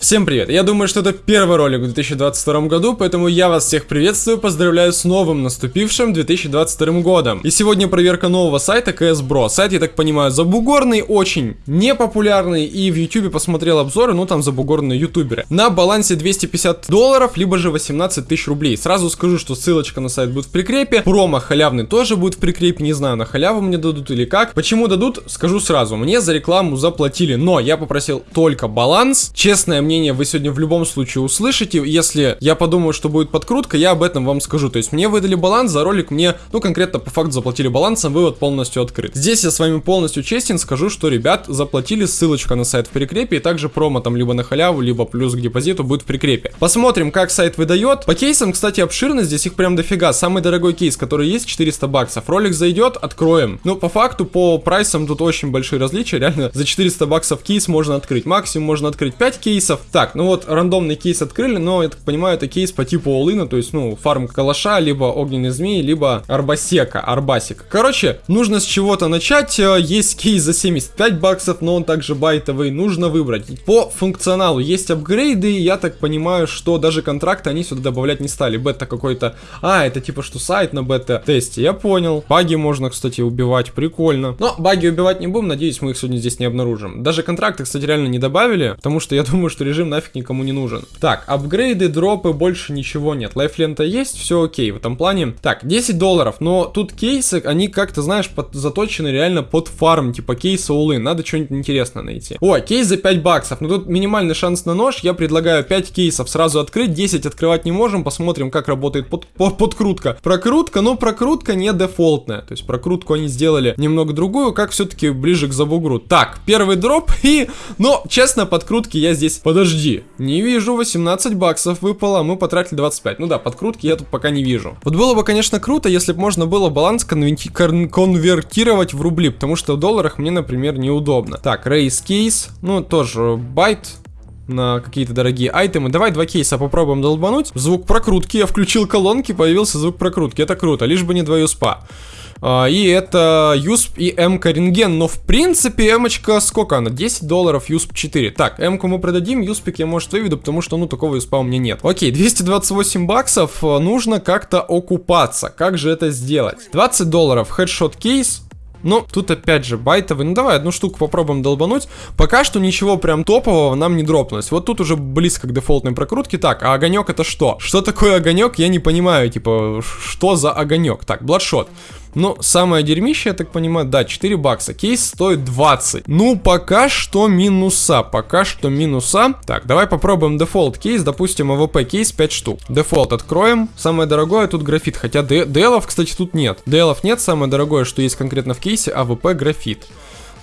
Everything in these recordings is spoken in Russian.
Всем привет! Я думаю, что это первый ролик в 2022 году, поэтому я вас всех приветствую, поздравляю с новым наступившим 2022 годом. И сегодня проверка нового сайта CS Bro. Сайт, я так понимаю, забугорный, очень непопулярный, и в YouTube посмотрел обзоры, ну там забугорные ютуберы. На балансе 250 долларов, либо же 18 тысяч рублей. Сразу скажу, что ссылочка на сайт будет в прикрепе, промо халявный тоже будет в прикрепе, не знаю, на халяву мне дадут или как. Почему дадут, скажу сразу, мне за рекламу заплатили, но я попросил только баланс, честное мнение вы сегодня в любом случае услышите. Если я подумаю, что будет подкрутка, я об этом вам скажу. То есть мне выдали баланс, за ролик мне, ну, конкретно по факту заплатили балансом, вывод полностью открыт. Здесь я с вами полностью честен, скажу, что, ребят, заплатили, ссылочка на сайт в прикрепе, и также промо там либо на халяву, либо плюс к депозиту будет в прикрепе. Посмотрим, как сайт выдает. По кейсам, кстати, обширно, здесь их прям дофига. Самый дорогой кейс, который есть, 400 баксов. Ролик зайдет, откроем. Ну, по факту, по прайсам тут очень большие различия. Реально, за 400 баксов кейс можно открыть. Максимум можно открыть 5 кейсов. Так, ну вот рандомный кейс открыли, но я так понимаю, это кейс по типу Олына, то есть, ну, фарм калаша, либо огненный змеи, либо арбасека, арбасик. Короче, нужно с чего-то начать. Э, есть кейс за 75 баксов, но он также байтовый. Нужно выбрать. По функционалу есть апгрейды, я так понимаю, что даже контракты они сюда добавлять не стали. Бета какой-то... А, это типа что сайт на бета-тесте, я понял. Баги можно, кстати, убивать, прикольно. Но баги убивать не будем, надеюсь, мы их сегодня здесь не обнаружим. Даже контракты, кстати, реально не добавили, потому что я думаю, что режим нафиг никому не нужен. Так, апгрейды, дропы, больше ничего нет. Лайв-лента есть, все окей в этом плане. Так, 10 долларов, но тут кейсы, они как-то, знаешь, под, заточены реально под фарм, типа кейсы, улы. Надо что-нибудь интересное найти. О, кейс за 5 баксов. Ну тут минимальный шанс на нож. Я предлагаю 5 кейсов сразу открыть, 10 открывать не можем. Посмотрим, как работает под, под, подкрутка. Прокрутка, но прокрутка не дефолтная. То есть прокрутку они сделали немного другую, как все-таки ближе к забугру. Так, первый дроп и... Но, честно, подкрутки я здесь... Подожди, не вижу, 18 баксов выпало, мы потратили 25. Ну да, подкрутки я тут пока не вижу. Вот было бы, конечно, круто, если бы можно было баланс конверти конвертировать в рубли, потому что в долларах мне, например, неудобно. Так, Race case, ну тоже байт, на какие-то дорогие айтемы. Давай два кейса попробуем долбануть. Звук прокрутки. Я включил колонки, появился звук прокрутки. Это круто, лишь бы не два юспа. А, и это юсп и м-ка рентген. Но в принципе м-очка сколько она? 10 долларов, юсп 4. Так, м-ку мы продадим, юспик я может выведу, потому что ну такого юспа у меня нет. Окей, 228 баксов. А, нужно как-то окупаться. Как же это сделать? 20 долларов, хедшот кейс. Ну, тут опять же байтовый. Ну, давай одну штуку попробуем долбануть. Пока что ничего прям топового нам не дропнулось. Вот тут уже близко к дефолтной прокрутке. Так, а огонек это что? Что такое огонек? Я не понимаю, типа, что за огонек? Так, Bloodshot. Ну, самое дерьмище, я так понимаю, да, 4 бакса. Кейс стоит 20. Ну, пока что минуса, пока что минуса. Так, давай попробуем дефолт кейс, допустим, АВП кейс 5 штук. Дефолт откроем. Самое дорогое тут графит, хотя DL, кстати, тут нет. DL нет, самое дорогое, что есть конкретно в кейсе, АВП графит.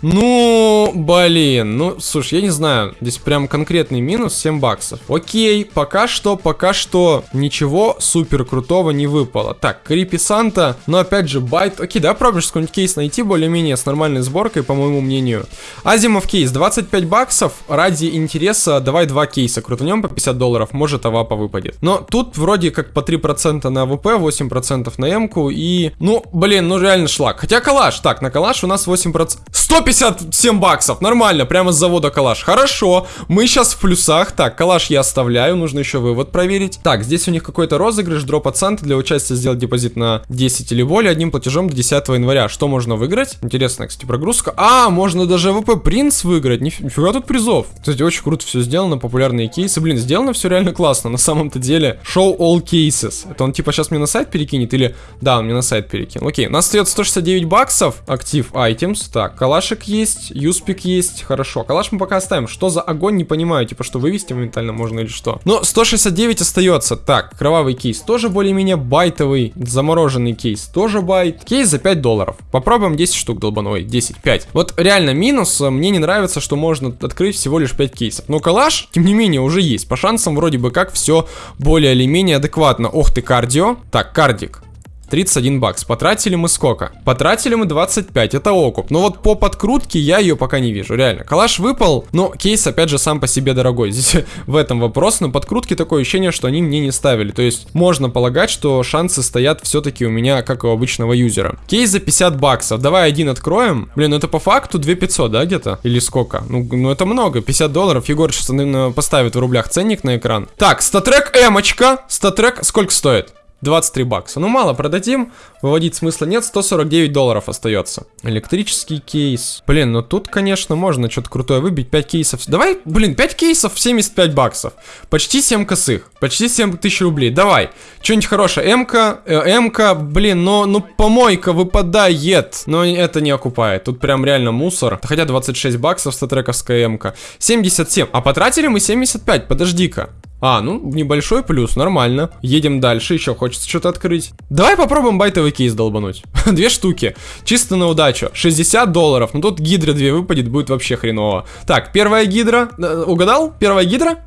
Ну, блин, ну, слушай, я не знаю, здесь прям конкретный минус 7 баксов. Окей, пока что, пока что ничего супер крутого не выпало. Так, Creepy Santa, но опять же, байт. Окей, да, пробуешь какой-нибудь кейс найти более-менее с нормальной сборкой, по моему мнению. Азимов кейс, 25 баксов, ради интереса давай два кейса крутанем по 50 долларов, может авапа выпадет. Но тут вроде как по 3% на АВП, 8% на М-ку и, ну, блин, ну реально шлак. Хотя калаш, так, на калаш у нас 8%. 100 157 баксов, нормально, прямо с завода калаш. Хорошо, мы сейчас в плюсах. Так, калаш я оставляю, нужно еще вывод проверить. Так, здесь у них какой-то розыгрыш, дроп от для участия сделать депозит на 10 или более одним платежом до 10 января. Что можно выиграть? Интересная, кстати, прогрузка. А, можно даже АВП Принц выиграть. Нифига тут призов. Кстати, очень круто все сделано, популярные кейсы. Блин, сделано все реально классно, на самом-то деле. Show all cases. Это он типа сейчас мне на сайт перекинет или... Да, он мне на сайт перекинул. Окей, у нас остается 169 баксов. Active items. Так, калашик Калашик есть, юспик есть, хорошо. Калаш мы пока оставим. Что за огонь, не понимаю. Типа, что вывести моментально можно или что. Но 169 остается. Так, кровавый кейс тоже более-менее байтовый. Замороженный кейс тоже байт. Кейс за 5 долларов. Попробуем 10 штук долбануть. 10, 5. Вот реально минус. Мне не нравится, что можно открыть всего лишь 5 кейсов. Но калаш, тем не менее, уже есть. По шансам вроде бы как все более или менее адекватно. Ох ты, кардио. Так, кардик. 31 бакс. Потратили мы сколько? Потратили мы 25, это окуп. Но вот по подкрутке я ее пока не вижу, реально. Калаш выпал, но кейс опять же сам по себе дорогой. Здесь в этом вопрос, но подкрутки такое ощущение, что они мне не ставили. То есть можно полагать, что шансы стоят все-таки у меня, как у обычного юзера. Кейс за 50 баксов. Давай один откроем. Блин, ну это по факту 2500, да, где-то? Или сколько? Ну, ну это много, 50 долларов. Егор сейчас, наверное, поставит в рублях ценник на экран. Так, статрек эмочка. Статрек сколько стоит? 23 бакса. Ну, мало продадим, выводить смысла нет, 149 долларов остается. Электрический кейс. Блин, ну тут, конечно, можно что-то крутое выбить, 5 кейсов. Давай, блин, 5 кейсов 75 баксов. Почти 7 косых, почти 7 тысяч рублей. Давай, что-нибудь хорошее. М-ка, э, М-ка, блин, но, ну, помойка выпадает. Но это не окупает, тут прям реально мусор. Хотя 26 баксов статрековская М-ка. 77, а потратили мы 75, подожди-ка. А, ну, небольшой плюс, нормально. Едем дальше, еще хочется что-то открыть. Давай попробуем байтовый кейс долбануть. Две штуки, чисто на удачу. 60 долларов, ну тут гидра 2 выпадет, будет вообще хреново. Так, первая гидра, э, угадал? Первая гидра?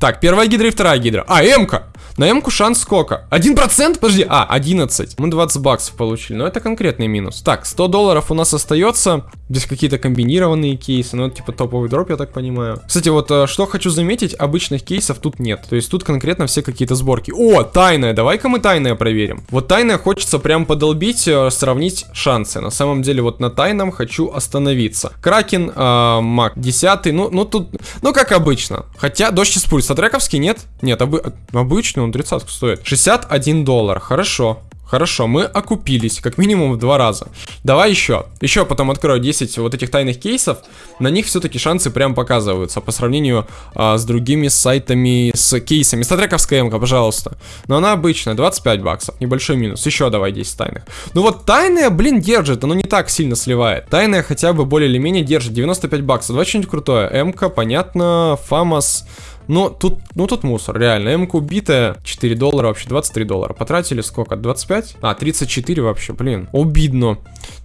Так, первая гидра и вторая гидра. А, М-ка! На М-ку шанс сколько? 1%? Подожди, а, 11. Мы 20 баксов получили, но это конкретный минус. Так, 100 долларов у нас остается. Здесь какие-то комбинированные кейсы, ну это типа топовый дроп, я так понимаю. Кстати, вот э, что хочу заметить, обычных кейсов тут нет. То есть тут конкретно все какие-то сборки. О, тайная, давай-ка мы тайное проверим. Вот тайное хочется прям подолбить, э, сравнить шансы. На самом деле вот на тайном хочу остановиться. Кракен, э, Мак 10, ну, ну тут, ну как обычно. Хотя дождь из пульса трековский нет? Нет, обы обычный он 30 стоит. 61 доллар, хорошо. Хорошо, мы окупились, как минимум в два раза. Давай еще. Еще потом открою 10 вот этих тайных кейсов. На них все-таки шансы прям показываются по сравнению а, с другими сайтами с кейсами. Статрековская м пожалуйста. Но она обычная, 25 баксов. Небольшой минус. Еще давай 10 тайных. Ну вот тайная, блин, держит. Оно не так сильно сливает. Тайная хотя бы более или менее держит. 95 баксов. Давай что-нибудь крутое. м понятно. Фамас. Но тут, ну тут мусор, реально. м убитая, 4 доллара, вообще 23 доллара. Потратили сколько? 25? А, 34 вообще, блин. Обидно.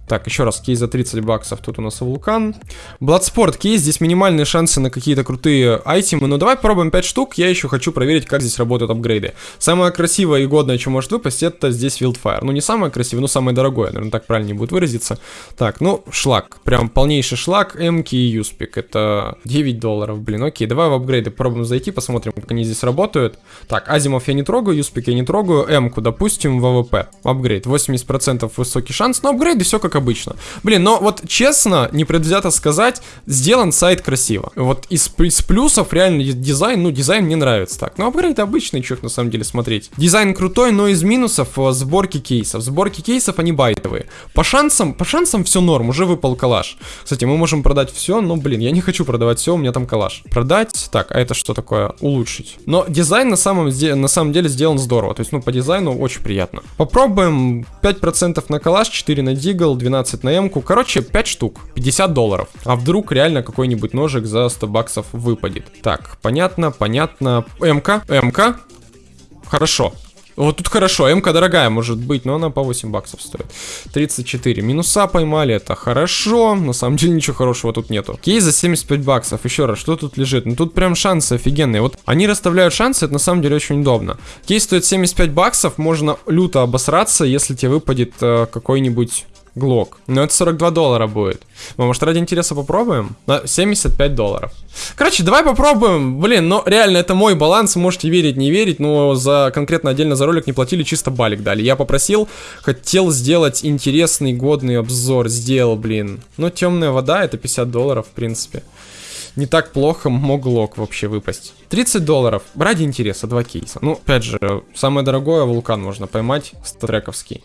Так, еще раз, кейс за 30 баксов. Тут у нас вулкан. Bloodsport кейс. Здесь минимальные шансы на какие-то крутые айтемы. Но давай попробуем 5 штук. Я еще хочу проверить, как здесь работают апгрейды. Самое красивое и годное, что может выпасть, это здесь Wildfire. Ну, не самое красивое, но самое дорогое. Наверное, так правильнее будет выразиться. Так, ну, шлак. Прям полнейший шлак. Эмки и Юспик. Это 9 долларов. Блин, окей. Давай в апгрейды попробуем зайти, посмотрим, как они здесь работают. Так, Азимов я не трогаю, Юспик я не трогаю. Эмку, допустим, в АВП. Апгрейд. 80% высокий шанс. Но апгрейды все как как обычно. Блин, но вот честно, непредвзято сказать, сделан сайт красиво. Вот из, из плюсов реально дизайн, ну дизайн мне нравится так. Но апгрейд обычный, чё на самом деле смотреть. Дизайн крутой, но из минусов э, сборки кейсов. Сборки кейсов, они байтовые. По шансам, по шансам все норм, уже выпал калаш. Кстати, мы можем продать все, но блин, я не хочу продавать все, у меня там калаш. Продать, так, а это что такое? Улучшить. Но дизайн на самом, на самом деле сделан здорово. То есть, ну, по дизайну очень приятно. Попробуем 5% на калаш, 4 на дигл, 12 на М-ку. Короче, 5 штук, 50 долларов. А вдруг реально какой-нибудь ножик за 100 баксов выпадет. Так, понятно, понятно. М-ка, М-ка. Хорошо. Вот тут хорошо, м дорогая может быть, но она по 8 баксов стоит. 34. Минуса поймали, это хорошо. На самом деле ничего хорошего тут нету. Кейс за 75 баксов. Еще раз, что тут лежит? Ну тут прям шансы офигенные. Вот они расставляют шансы, это на самом деле очень удобно. Кейс стоит 75 баксов, можно люто обосраться, если тебе выпадет э, какой-нибудь Глок. Но это 42 доллара будет. Мы, может, ради интереса попробуем? На 75 долларов. Короче, давай попробуем. Блин, ну реально, это мой баланс. Можете верить, не верить. Но за конкретно отдельно за ролик не платили, чисто балик дали. Я попросил, хотел сделать интересный, годный обзор. Сделал, блин. Ну, темная вода, это 50 долларов, в принципе не так плохо мог глок вообще выпасть. 30 долларов. Ради интереса, два кейса. Ну, опять же, самое дорогое вулкан можно поймать, статрековский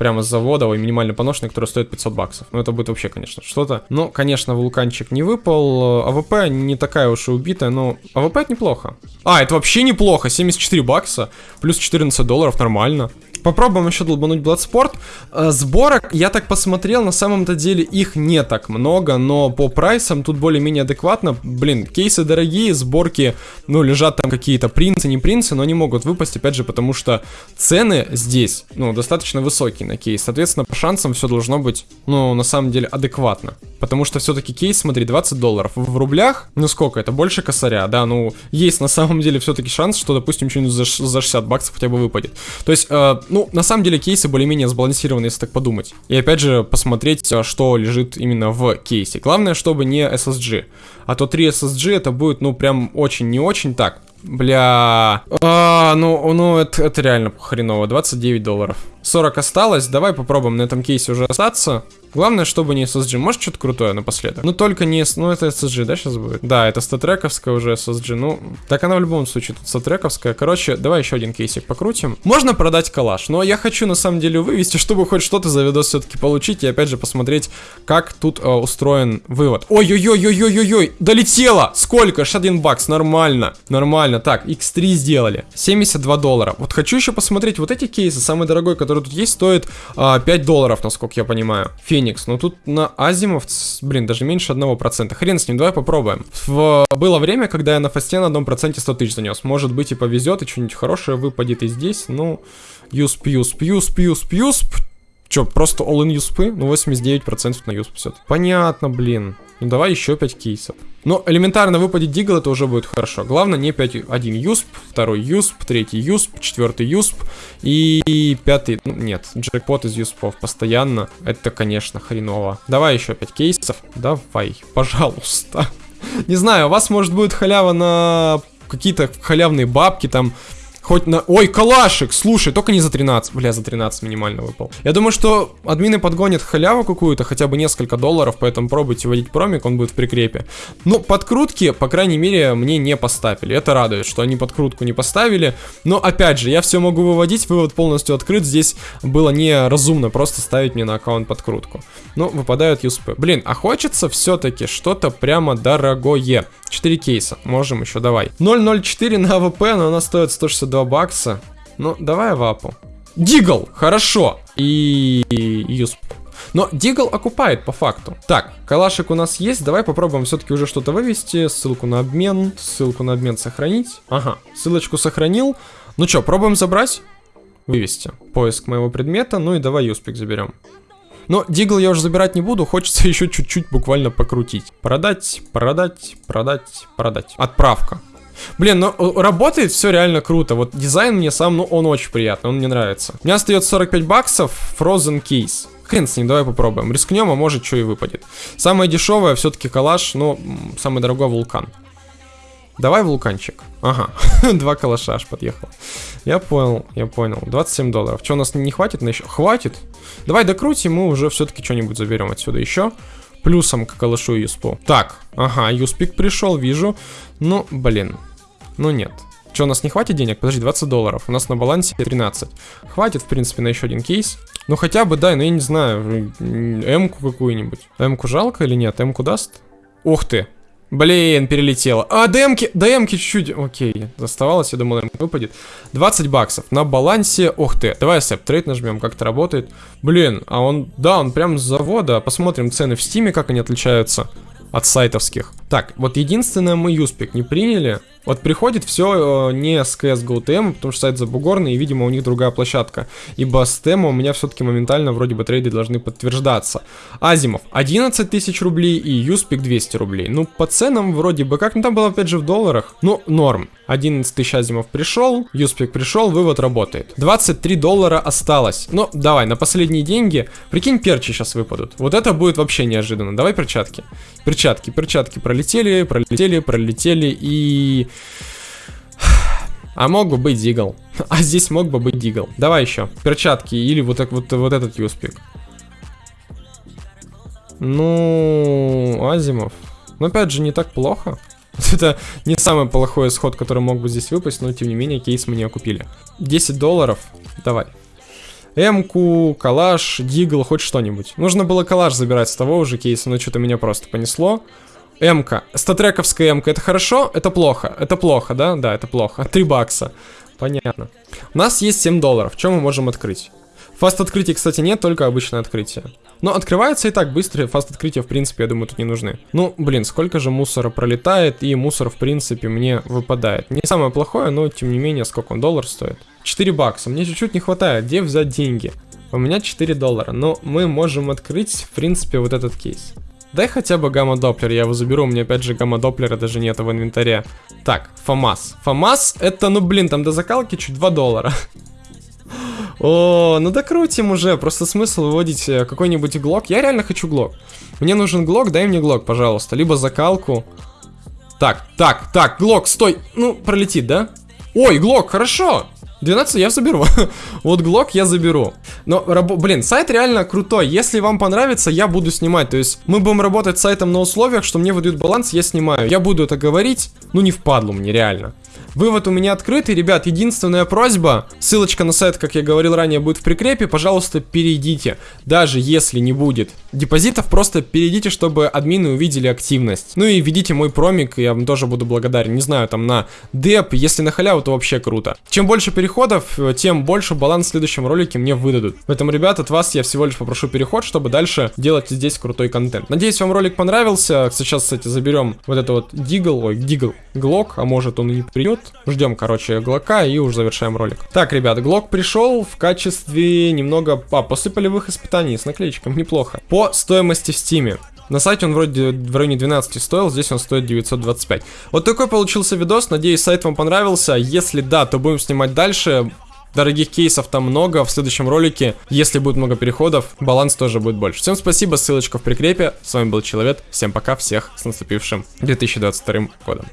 прямо с завода, ой, минимально поношенный, который стоит 500 баксов. Ну, это будет вообще, конечно, что-то. Но, конечно, вулканчик не выпал. АВП не такая уж и убитая, но АВП это неплохо. А, это вообще неплохо. 74 бакса, плюс 14 долларов, нормально. Попробуем еще долбануть Bloodsport. Э, сборок, я так посмотрел, на самом-то деле их не так много, но по прайсам тут более-менее адекватно. Блин, кейсы дорогие, сборки, ну, лежат там какие-то принцы, не принцы, но они могут выпасть, опять же, потому что цены здесь, ну, достаточно высокие на кейс. Соответственно, по шансам все должно быть, ну, на самом деле, адекватно. Потому что все-таки кейс, смотри, 20 долларов. В рублях, ну сколько это? Больше косаря, да, ну, есть на самом деле все-таки шанс, что, допустим, что-нибудь за, за 60 баксов хотя бы выпадет. То есть, э, ну, на самом деле кейсы более-менее сбалансированы, если так подумать. И опять же, посмотреть, э, что лежит именно в кейсе. Главное, чтобы не SSG. А то 3 SSG это будет, ну, прям очень не очень так. Бля. А, ну, ну это, это реально хреново. 29 долларов. 40 осталось. Давай попробуем на этом кейсе уже остаться. Главное, чтобы не SSG. Может, что-то крутое напоследок? Ну, только не... Ну, это SSG, да, сейчас будет? Да, это статрековская уже SSG. Ну, так она в любом случае тут статрековская. Короче, давай еще один кейсик покрутим. Можно продать калаш, но я хочу, на самом деле, вывести, чтобы хоть что-то за видос все-таки получить. И, опять же, посмотреть, как тут э, устроен вывод. Ой-ой-ой-ой-ой-ой-ой! Долетело! Сколько? 61 бакс. Нормально. Нормально. Так, x3 сделали. 72 доллара. Вот хочу еще посмотреть вот эти кейсы. Самый дорогой, который тут есть, стоит э, 5 долларов, насколько я понимаю. Фен Феникс. Но тут на Азимов, блин, даже меньше 1%. Хрен с ним, давай попробуем. В... Было время, когда я на фасте на одном проценте 100 тысяч занес. Может быть и повезет, и что-нибудь хорошее выпадет и здесь. Ну, юсп, юсп, юсп, юсп, юсп. Че, просто all-in юспы? Ну, 89% на юсп все. Понятно, блин. Ну, давай еще 5 кейсов. Но элементарно выпадет дигл, это уже будет хорошо. Главное не 5, один юсп, второй юсп, третий юсп, четвертый юсп и пятый, ну, нет, джекпот из юспов постоянно. Это, конечно, хреново. Давай еще 5 кейсов. Давай, пожалуйста. Не знаю, у вас может будет халява на какие-то халявные бабки там Хоть на... Ой, калашик! Слушай, только не за 13. Бля, за 13 минимально выпал. Я думаю, что админы подгонят халяву какую-то, хотя бы несколько долларов, поэтому пробуйте вводить промик, он будет в прикрепе. Но подкрутки, по крайней мере, мне не поставили. Это радует, что они подкрутку не поставили. Но, опять же, я все могу выводить, вывод полностью открыт. Здесь было неразумно просто ставить мне на аккаунт подкрутку. Ну, выпадают юспы. Блин, а хочется все-таки что-то прямо дорогое. 4 кейса. Можем еще, давай. 0.04 на АВП, но она стоит 162 бакса. Ну, давай авапу. Дигл, хорошо. И юсп. Но Дигл окупает по факту. Так, калашик у нас есть. Давай попробуем все-таки уже что-то вывести. Ссылку на обмен. Ссылку на обмен сохранить. Ага, ссылочку сохранил. Ну что, пробуем забрать? Вывести. Поиск моего предмета. Ну и давай юспик заберем. Но Дигл я уже забирать не буду, хочется еще чуть-чуть буквально покрутить. Продать, продать, продать, продать. Отправка. Блин, ну работает все реально круто. Вот дизайн мне сам, ну он очень приятный, он мне нравится. У меня остается 45 баксов, Frozen Case. Хрен с ним, давай попробуем. Рискнем, а может что и выпадет. Самое дешевое все-таки калаш, но самый дорогой вулкан. Давай вулканчик. Ага, два калаша аж подъехал. Я понял, я понял. 27 долларов. Что, у нас не хватит на еще? Хватит. Давай докрутим, мы уже все-таки что-нибудь заберем отсюда еще. Плюсом к калашу и юспу. Так, ага, юспик пришел, вижу. Ну, блин. Ну нет. Что, у нас не хватит денег? Подожди, 20 долларов. У нас на балансе 13. Хватит, в принципе, на еще один кейс. Ну хотя бы, да, ну я не знаю, М-ку какую-нибудь. М-ку жалко или нет? М-ку даст? Ух ты, Блин, перелетело. А, ДМки, ДМки чуть-чуть. Окей, оставалось, я думал, ДМ выпадет. 20 баксов на балансе. Ух ты, давай accept trade нажмем, как это работает. Блин, а он, да, он прям с завода. Посмотрим цены в стиме, как они отличаются от сайтовских. Так, вот единственное мы юспик не приняли. Вот приходит все э, не с CSGO TM, потому что сайт забугорный, и, видимо, у них другая площадка. Ибо с TM у меня все-таки моментально вроде бы трейды должны подтверждаться. Азимов 11 тысяч рублей и Юспик 200 рублей. Ну, по ценам вроде бы как, ну там было опять же в долларах. Ну, норм. 11 тысяч Азимов пришел, Юспик пришел, вывод работает. 23 доллара осталось. Ну, давай, на последние деньги. Прикинь, перчи сейчас выпадут. Вот это будет вообще неожиданно. Давай перчатки. Перчатки, перчатки пролетели, пролетели, пролетели и... А мог бы быть Дигл. А здесь мог бы быть Дигл. Давай еще. Перчатки или вот, так, вот, вот этот юспик. Ну, Азимов. Но опять же, не так плохо. Это не самый плохой исход, который мог бы здесь выпасть, но тем не менее кейс мы не окупили. 10 долларов. Давай. Эмку, калаш, дигл, хоть что-нибудь. Нужно было калаш забирать с того уже кейса, но что-то меня просто понесло. М-ка. Статрековская М-ка. Это хорошо? Это плохо. Это плохо, да? Да, это плохо. 3 бакса. понятно. У нас есть 7 долларов, что мы можем открыть? Fast открытий, кстати, нет, только обычное открытие. Но открывается и так быстро, fast открытия, в принципе, я думаю, тут не нужны. Ну, блин, сколько же мусора пролетает, и мусор, в принципе, мне выпадает. Не самое плохое, но, тем не менее, сколько он доллар стоит? 4 бакса, мне чуть-чуть не хватает, где взять деньги? У меня 4 доллара, но мы можем открыть, в принципе, вот этот кейс. Дай хотя бы гамма-доплер, я его заберу, у меня опять же гамма-доплера даже нет в инвентаре. Так, ФАМАС. ФАМАС это, ну блин, там до закалки чуть 2 доллара. О, ну докрутим уже, просто смысл выводить э, какой-нибудь глок. Я реально хочу глок. Мне нужен глок, дай мне глок, пожалуйста. Либо закалку. Так, так, так, глок, стой. Ну, пролетит, да? Ой, глок, хорошо. 12 я заберу. вот глок я заберу. Но, блин, сайт реально крутой. Если вам понравится, я буду снимать. То есть мы будем работать с сайтом на условиях, что мне выдают баланс, я снимаю. Я буду это говорить, ну не впадлу мне реально. Вывод у меня открытый, ребят, единственная просьба, ссылочка на сайт, как я говорил ранее, будет в прикрепе, пожалуйста, перейдите. Даже если не будет депозитов, просто перейдите, чтобы админы увидели активность. Ну и введите мой промик, я вам тоже буду благодарен, не знаю, там на деп, если на халяву, то вообще круто. Чем больше переходов, тем больше баланс в следующем ролике мне выдадут. Поэтому, ребят, от вас я всего лишь попрошу переход, чтобы дальше делать здесь крутой контент. Надеюсь, вам ролик понравился. Сейчас, кстати, заберем вот это вот дигл, ой, дигл, глок, а может он и не придет тут. Ждем, короче, Глока и уже завершаем ролик. Так, ребят, Глок пришел в качестве немного... А, после полевых испытаний с наклеечком, неплохо. По стоимости в стиме. На сайте он вроде в районе 12 стоил, здесь он стоит 925. Вот такой получился видос, надеюсь сайт вам понравился. Если да, то будем снимать дальше. Дорогих кейсов там много, в следующем ролике, если будет много переходов, баланс тоже будет больше. Всем спасибо, ссылочка в прикрепе. С вами был Человек, всем пока, всех с наступившим 2022 годом.